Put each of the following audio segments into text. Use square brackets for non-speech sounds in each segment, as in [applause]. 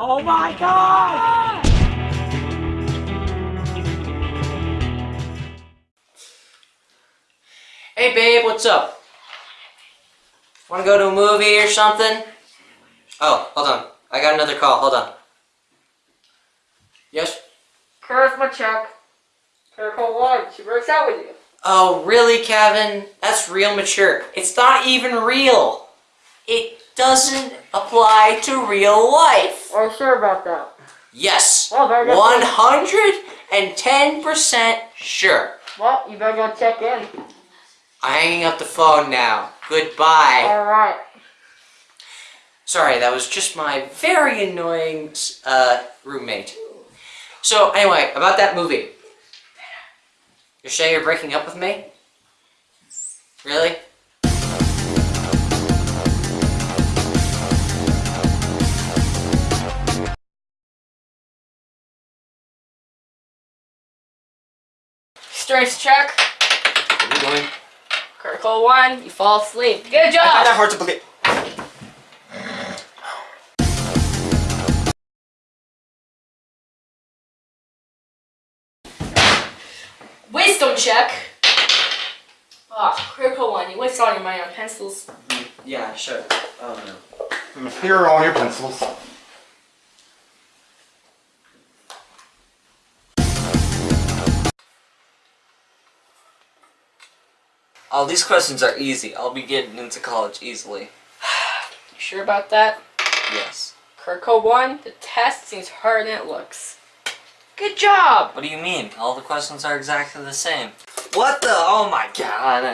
Oh my god! Hey babe, what's up? Wanna go to a movie or something? Oh, hold on. I got another call. Hold on. Yes? Charisma check. Critical one. She works out with you. Oh, really, Kevin? That's real mature. It's not even real. It doesn't apply to real life. Are you sure about that? Yes. Well, very good. 110% sure. Well, you better go check in. I'm hanging up the phone now. Goodbye. Alright. Sorry, that was just my very annoying uh, roommate. So anyway, about that movie. You're saying you're breaking up with me? Really? Strength check. What are you doing? Critical one. You fall asleep. Good job! I find that hard to believe. Wisdom check. Ah, critical one. You waste all your money on pencils. Yeah, sure. Oh no. Here are all your pencils. Oh, these questions are easy. I'll be getting into college easily. [sighs] You sure about that? Yes. Critical one. The test seems harder than it looks. Good job. What do you mean? All the questions are exactly the same. What the? Oh my god.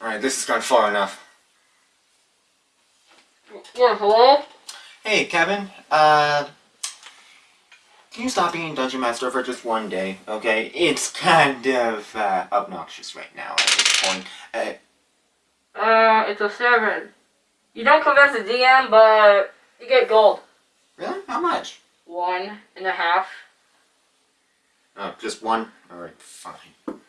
Alright, this has gone far enough. Yeah, hello? Hey, Kevin. Uh, can you stop being Dungeon Master for just one day, okay? It's kind of uh, obnoxious right now at this point. Uh, Uh, it's a seven. You don't convince the DM, but you get gold. really? How much? One and a half. Oh, just one? Alright, fine.